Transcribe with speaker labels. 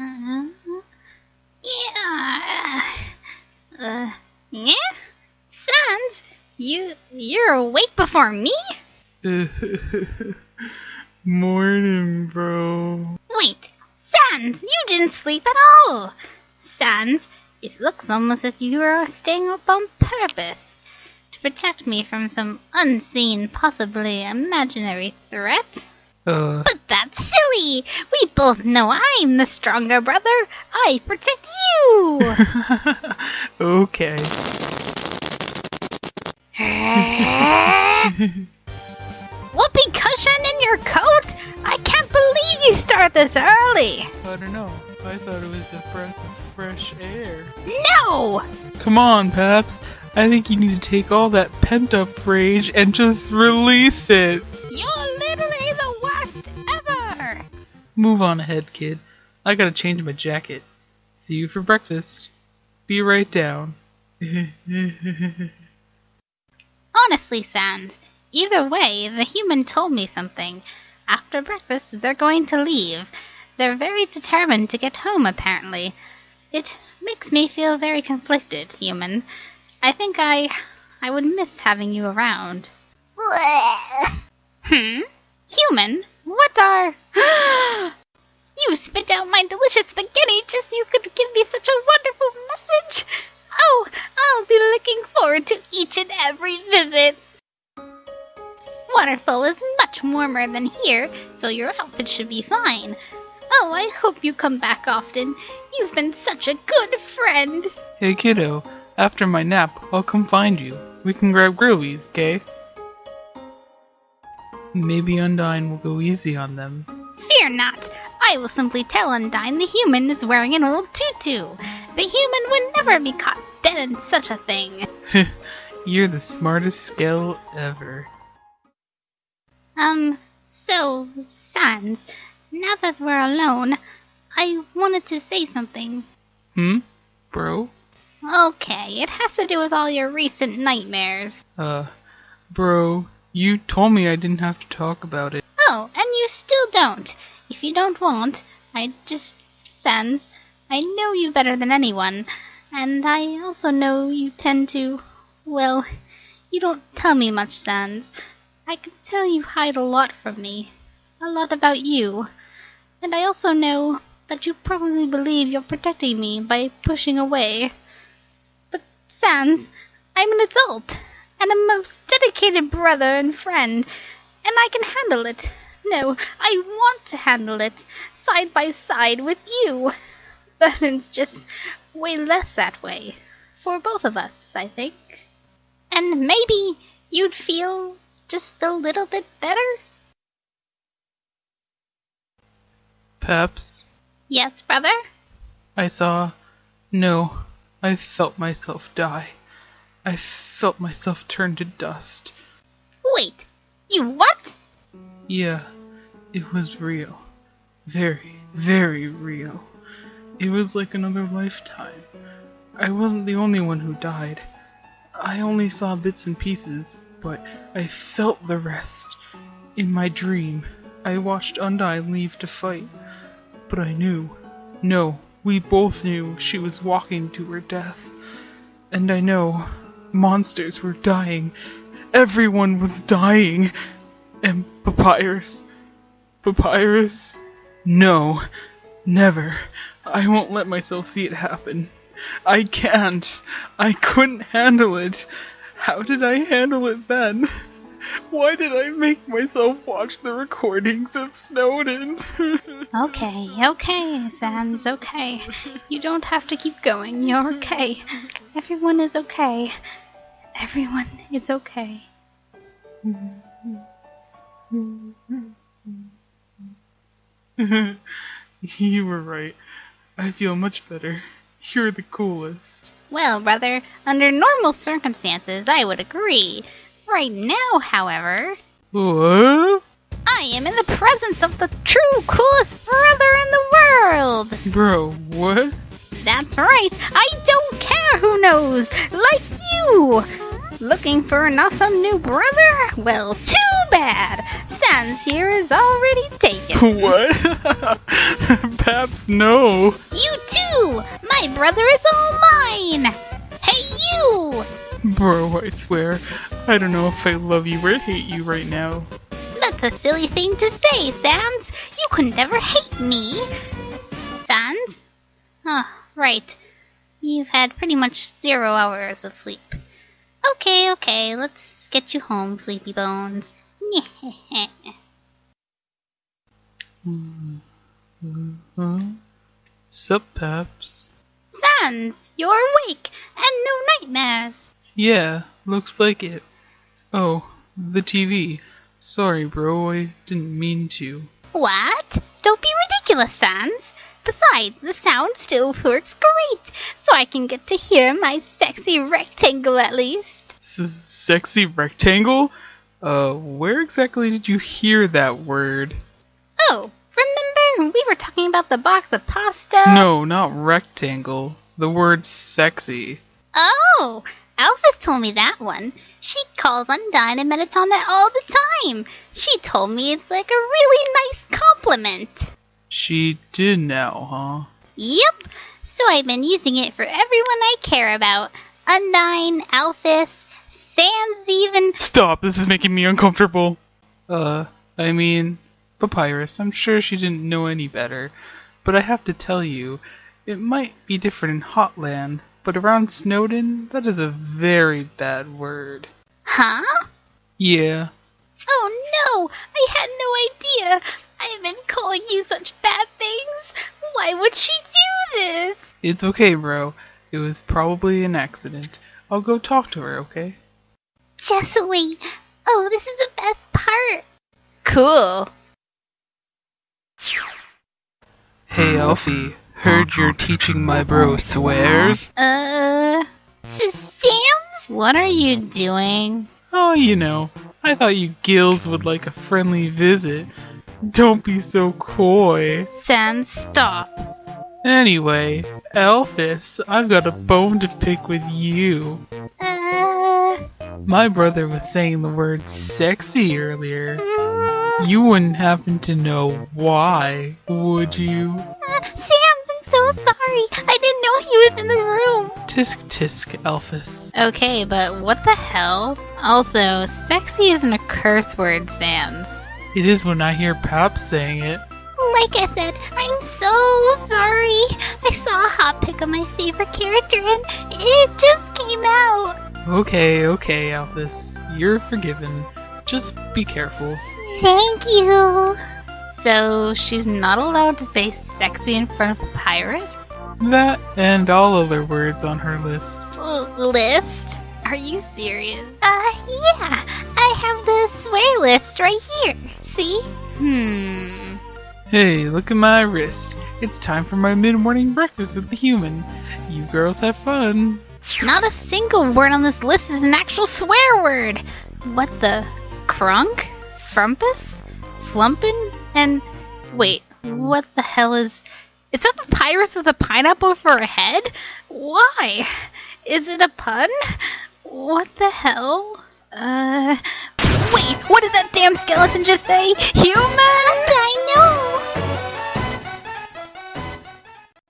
Speaker 1: Uh, yeah. Uh, yeah? Sans, you, you're awake before me?
Speaker 2: Morning, bro.
Speaker 1: Wait, Sans, you didn't sleep at all. Sans, it looks almost as if you were staying up on purpose to protect me from some unseen, possibly imaginary threat.
Speaker 2: Uh,
Speaker 1: But that's silly. We both know I'm the stronger brother. I protect you.
Speaker 2: okay.
Speaker 1: Whoopee cushion in your coat? I can't believe you start this early.
Speaker 2: I don't know. I thought it was the breath of fresh air.
Speaker 1: No!
Speaker 2: Come on, Paps. I think you need to take all that pent up rage and just release it.
Speaker 1: You're
Speaker 2: Move on ahead, kid. I gotta change my jacket. See you for breakfast. Be right down.
Speaker 1: Honestly, Sans, either way, the human told me something. After breakfast, they're going to leave. They're very determined to get home, apparently. It makes me feel very conflicted, human. I think I. I would miss having you around. Hmm? Human? What are. you spit out my delicious spaghetti just so you could give me such a wonderful message! Oh, I'll be looking forward to each and every visit! Waterfall is much warmer than here, so your outfit should be fine. Oh, I hope you come back often. You've been such a good friend.
Speaker 2: hey, kiddo. After my nap, I'll come find you. We can grab Grillby's, okay? Maybe Undyne will go easy on them.
Speaker 1: Fear not. I will simply tell Undyne the human is wearing an old tutu. The human would never be caught dead in such a thing.
Speaker 2: You're the smartest skell ever.
Speaker 1: Um, so, Sans, now that we're alone, I wanted to say something.
Speaker 2: Hmm? Bro?
Speaker 1: Okay, it has to do with all your recent nightmares.
Speaker 2: Uh, bro, you told me I didn't have to talk about it.
Speaker 1: Oh, and you still don't. If you don't want, I just. Sans, I know you better than anyone, and I also know you tend to. Well, you don't tell me much, Sans. I can tell you hide a lot from me. A lot about you. And I also know that you probably believe you're protecting me by pushing away. But, Sans, I'm an adult, and a most dedicated brother and friend, and I can handle it. No, I want to handle it, side by side with you. But it's just way less that way. For both of us, I think. And maybe you'd feel just a little bit better?
Speaker 2: Perhaps.
Speaker 1: Yes, brother?
Speaker 2: I saw. No, I felt myself die. I felt myself turn to dust.
Speaker 1: Wait, you what?
Speaker 2: Yeah, it was real. Very, very real. It was like another lifetime. I wasn't the only one who died. I only saw bits and pieces, but I felt the rest. In my dream, I watched Undyne leave to fight. But I knew. No, we both knew she was walking to her death. And I know monsters were dying. Everyone was dying. And Papyrus. Papyrus? No. Never. I won't let myself see it happen. I can't. I couldn't handle it. How did I handle it then? Why did I make myself watch the recordings of Snowdin?
Speaker 1: Okay, okay, Sans, okay. You don't have to keep going. You're okay. Everyone is okay. Everyone is okay.
Speaker 2: you were right. I feel much better. You're the coolest.
Speaker 1: Well, brother, under normal circumstances, I would agree. Right now, however,
Speaker 2: What?
Speaker 1: I am in the presence of the true coolest brother in the world.
Speaker 2: Bro, what?
Speaker 1: That's right. I don't care who knows. Like you. Looking for an awesome new brother? Well, too bad. Sans here is already taken.
Speaker 2: What? Paps, no.
Speaker 1: You too! My brother is all mine! Hey, you!
Speaker 2: Bro, I swear, I don't know if I love you or hate you right now.
Speaker 1: That's a silly thing to say, Sans. You could never hate me. Sans? Oh, right. You've had pretty much zero hours of sleep. Okay, okay, let's get you home, Sleepy Bones.
Speaker 2: Huh? Sup, Paps?
Speaker 1: Sans, you're awake and no nightmares.
Speaker 2: Yeah, looks like it. Oh, the TV. Sorry, bro, I didn't mean to.
Speaker 1: What? Don't be ridiculous, Sans. Besides, the sound still works great, so I can get to hear my sexy rectangle at least.
Speaker 2: S- sexy rectangle? Uh, where exactly did you hear that word?
Speaker 1: Oh, remember we were talking about the box of pasta?
Speaker 2: No, not rectangle. The word sexy.
Speaker 1: Oh, Alphys told me that one. She calls Undyne and Mettaton all the time. She told me it's like a really nice compliment.
Speaker 2: She did now, huh?
Speaker 1: Yep. So I've been using it for everyone I care about. Undyne, Alphys, Sans even.
Speaker 2: Stop, this is making me uncomfortable. Uh, I mean, Papyrus, I'm sure she didn't know any better. But I have to tell you, it might be different in Hotland, but around Snowdin, that is a very bad word.
Speaker 1: Huh?
Speaker 2: Yeah,
Speaker 1: Oh no! I had no idea! I've been calling you such bad things! Why would she do this?
Speaker 2: it's okay, bro. It was probably an accident. I'll go talk to her, okay?
Speaker 1: Just wait. Oh, this is the best part. Cool.
Speaker 2: Hey, hmm. Alfie. Heard you're teaching my bro swears?
Speaker 1: Uh, Sans? What are you doing?
Speaker 2: Oh, you know, I thought you gills would like a friendly visit. Don't be so coy.
Speaker 1: Sam, stop.
Speaker 2: Anyway, Alphys, I've got a bone to pick with you.
Speaker 1: Uh,
Speaker 2: My brother was saying the word sexy earlier.
Speaker 1: mm,
Speaker 2: You wouldn't happen to know why, would you?
Speaker 1: Sorry. I didn't know he was in the room.
Speaker 2: Tisk tisk, Alphys.
Speaker 1: Okay, but what the hell? Also, sexy isn't a curse word, Sans.
Speaker 2: It is when I hear Pap saying it.
Speaker 1: Like I said, I'm so sorry. I saw a hot pic of my favorite character and it just came out.
Speaker 2: Okay, okay, Alphys. You're forgiven. Just be careful.
Speaker 1: Thank you. So she's not allowed to say sexy in front of Papyrus?
Speaker 2: That and all other words on her list.
Speaker 1: L- list? Are you serious? Uh, yeah. I have the swear list right here. See? Hmm.
Speaker 2: Hey, look at my wrist. It's time for my mid-morning breakfast with the human. You girls have fun.
Speaker 1: Not a single word on this list is an actual swear word. What the? Crunk? Frumpus? Flumpin? And wait, what the hell is? Is that a papyrus with a pineapple for a head? Why? Is it a pun? What the hell? Uh, wait, what did that damn skeleton just say? Human?